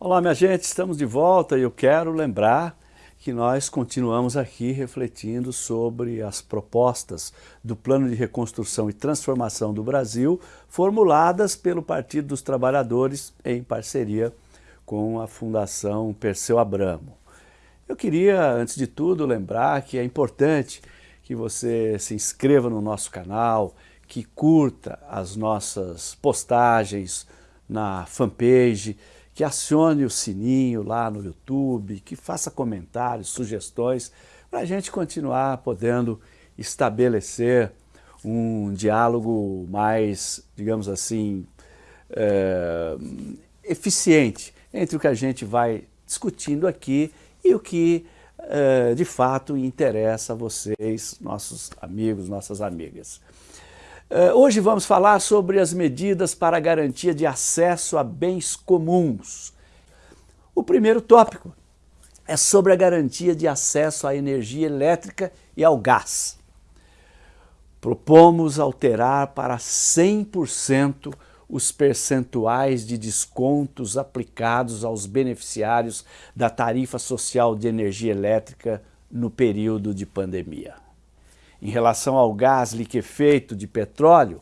Olá minha gente, estamos de volta e eu quero lembrar que nós continuamos aqui refletindo sobre as propostas do Plano de Reconstrução e Transformação do Brasil formuladas pelo Partido dos Trabalhadores em parceria com a Fundação Perseu Abramo. Eu queria, antes de tudo, lembrar que é importante que você se inscreva no nosso canal, que curta as nossas postagens na fanpage, que acione o sininho lá no YouTube, que faça comentários, sugestões, para a gente continuar podendo estabelecer um diálogo mais, digamos assim, é, eficiente entre o que a gente vai discutindo aqui e o que é, de fato interessa a vocês, nossos amigos, nossas amigas. Uh, hoje vamos falar sobre as medidas para a garantia de acesso a bens comuns. O primeiro tópico é sobre a garantia de acesso à energia elétrica e ao gás. Propomos alterar para 100% os percentuais de descontos aplicados aos beneficiários da tarifa social de energia elétrica no período de pandemia. Em relação ao gás liquefeito de petróleo,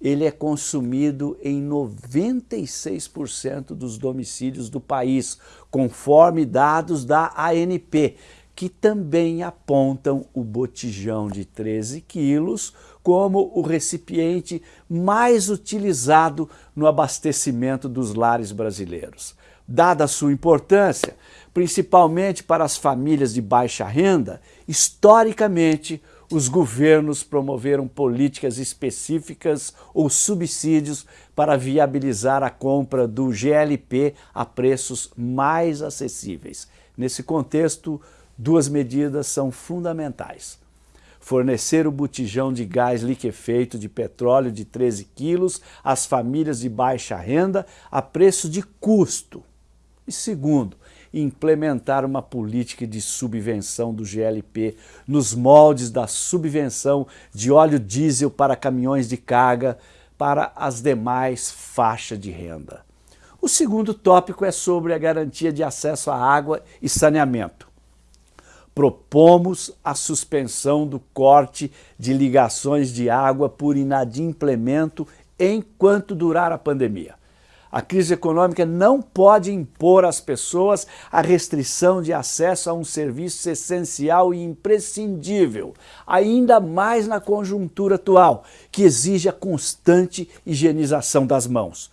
ele é consumido em 96% dos domicílios do país, conforme dados da ANP, que também apontam o botijão de 13 quilos como o recipiente mais utilizado no abastecimento dos lares brasileiros. Dada a sua importância, principalmente para as famílias de baixa renda, historicamente os governos promoveram políticas específicas ou subsídios para viabilizar a compra do GLP a preços mais acessíveis. Nesse contexto, duas medidas são fundamentais. Fornecer o botijão de gás liquefeito de petróleo de 13 quilos às famílias de baixa renda a preço de custo. E segundo, implementar uma política de subvenção do GLP nos moldes da subvenção de óleo diesel para caminhões de carga para as demais faixas de renda. O segundo tópico é sobre a garantia de acesso à água e saneamento. Propomos a suspensão do corte de ligações de água por inadimplemento enquanto durar a pandemia. A crise econômica não pode impor às pessoas a restrição de acesso a um serviço essencial e imprescindível, ainda mais na conjuntura atual, que exige a constante higienização das mãos.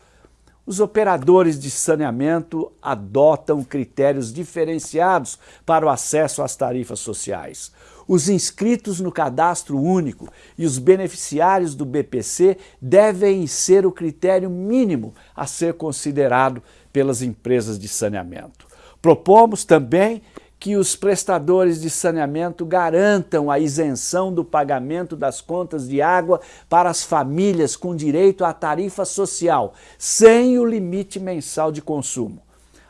Os operadores de saneamento adotam critérios diferenciados para o acesso às tarifas sociais. Os inscritos no cadastro único e os beneficiários do BPC devem ser o critério mínimo a ser considerado pelas empresas de saneamento. Propomos também que os prestadores de saneamento garantam a isenção do pagamento das contas de água para as famílias com direito à tarifa social, sem o limite mensal de consumo.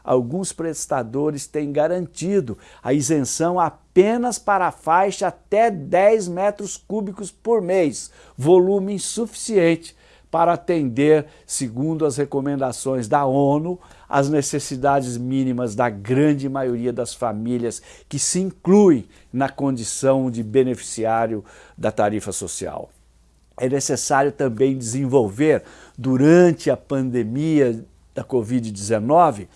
Alguns prestadores têm garantido a isenção apenas para a faixa até 10 metros cúbicos por mês, volume insuficiente para atender, segundo as recomendações da ONU, as necessidades mínimas da grande maioria das famílias que se incluem na condição de beneficiário da tarifa social. É necessário também desenvolver, durante a pandemia da Covid-19,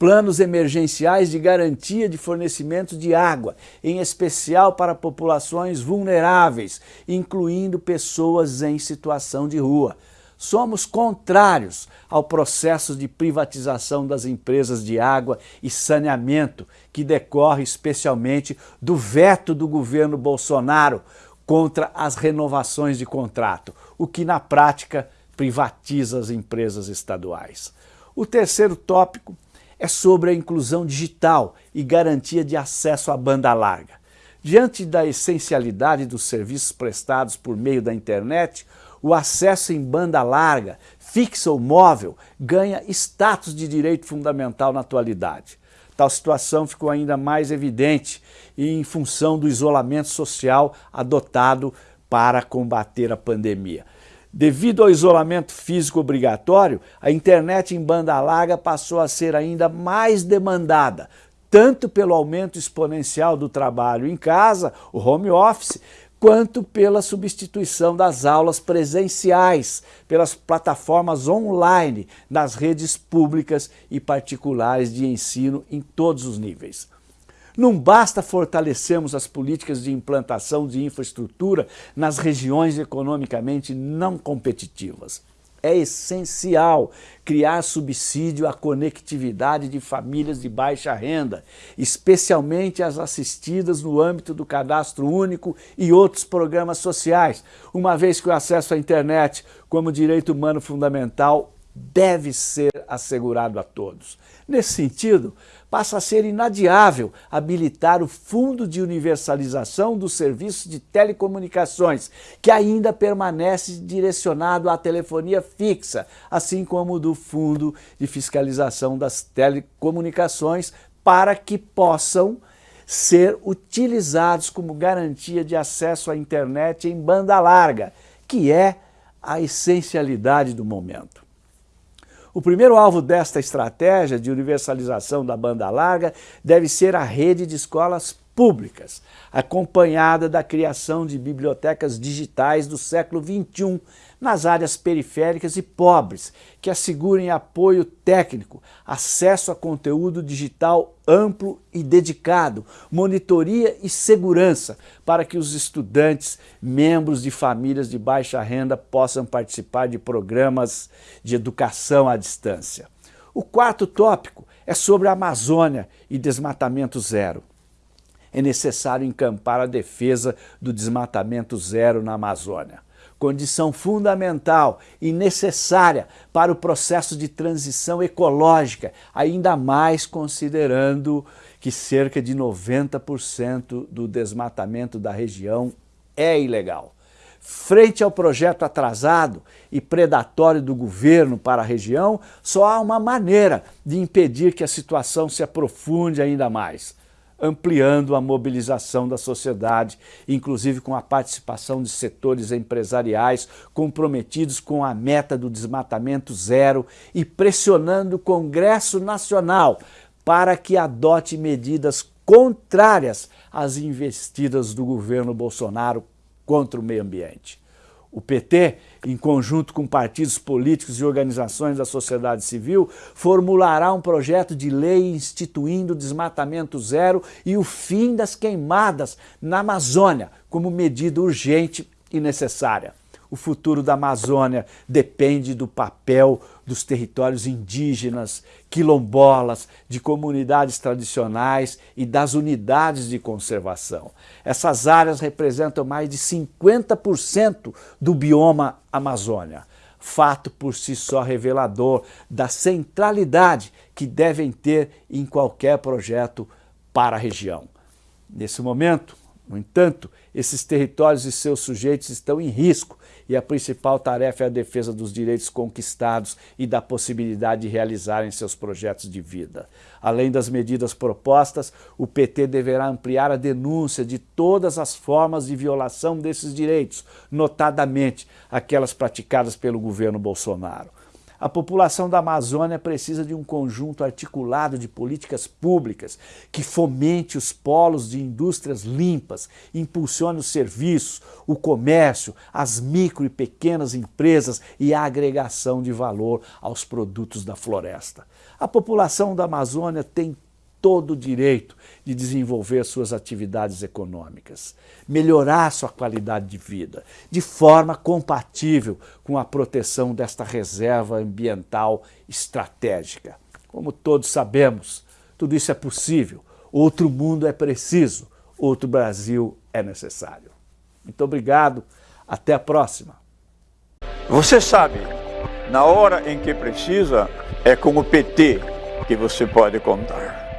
planos emergenciais de garantia de fornecimento de água, em especial para populações vulneráveis, incluindo pessoas em situação de rua. Somos contrários ao processo de privatização das empresas de água e saneamento, que decorre especialmente do veto do governo Bolsonaro contra as renovações de contrato, o que na prática privatiza as empresas estaduais. O terceiro tópico é sobre a inclusão digital e garantia de acesso à banda larga. Diante da essencialidade dos serviços prestados por meio da internet, o acesso em banda larga, fixa ou móvel, ganha status de direito fundamental na atualidade. Tal situação ficou ainda mais evidente em função do isolamento social adotado para combater a pandemia. Devido ao isolamento físico obrigatório, a internet em banda larga passou a ser ainda mais demandada, tanto pelo aumento exponencial do trabalho em casa, o home office, quanto pela substituição das aulas presenciais pelas plataformas online nas redes públicas e particulares de ensino em todos os níveis. Não basta fortalecermos as políticas de implantação de infraestrutura nas regiões economicamente não competitivas. É essencial criar subsídio à conectividade de famílias de baixa renda, especialmente as assistidas no âmbito do cadastro único e outros programas sociais, uma vez que o acesso à internet como direito humano fundamental deve ser assegurado a todos. Nesse sentido, passa a ser inadiável habilitar o Fundo de Universalização dos Serviços de Telecomunicações, que ainda permanece direcionado à telefonia fixa, assim como do Fundo de Fiscalização das Telecomunicações, para que possam ser utilizados como garantia de acesso à internet em banda larga, que é a essencialidade do momento. O primeiro alvo desta estratégia de universalização da banda larga deve ser a rede de escolas públicas, acompanhada da criação de bibliotecas digitais do século XXI nas áreas periféricas e pobres, que assegurem apoio técnico, acesso a conteúdo digital amplo e dedicado, monitoria e segurança para que os estudantes, membros de famílias de baixa renda possam participar de programas de educação à distância. O quarto tópico é sobre a Amazônia e desmatamento zero é necessário encampar a defesa do desmatamento zero na Amazônia. Condição fundamental e necessária para o processo de transição ecológica, ainda mais considerando que cerca de 90% do desmatamento da região é ilegal. Frente ao projeto atrasado e predatório do governo para a região, só há uma maneira de impedir que a situação se aprofunde ainda mais ampliando a mobilização da sociedade, inclusive com a participação de setores empresariais comprometidos com a meta do desmatamento zero e pressionando o Congresso Nacional para que adote medidas contrárias às investidas do governo Bolsonaro contra o meio ambiente. O PT, em conjunto com partidos políticos e organizações da sociedade civil, formulará um projeto de lei instituindo o desmatamento zero e o fim das queimadas na Amazônia como medida urgente e necessária. O futuro da Amazônia depende do papel dos territórios indígenas, quilombolas, de comunidades tradicionais e das unidades de conservação. Essas áreas representam mais de 50% do bioma Amazônia. Fato por si só revelador da centralidade que devem ter em qualquer projeto para a região. Nesse momento, no entanto, esses territórios e seus sujeitos estão em risco e a principal tarefa é a defesa dos direitos conquistados e da possibilidade de realizarem seus projetos de vida. Além das medidas propostas, o PT deverá ampliar a denúncia de todas as formas de violação desses direitos, notadamente aquelas praticadas pelo governo Bolsonaro. A população da Amazônia precisa de um conjunto articulado de políticas públicas que fomente os polos de indústrias limpas, impulsione os serviços, o comércio, as micro e pequenas empresas e a agregação de valor aos produtos da floresta. A população da Amazônia tem todo o direito de desenvolver suas atividades econômicas, melhorar sua qualidade de vida, de forma compatível com a proteção desta reserva ambiental estratégica. Como todos sabemos, tudo isso é possível, outro mundo é preciso, outro Brasil é necessário. Muito obrigado, até a próxima. Você sabe, na hora em que precisa, é com o PT que você pode contar.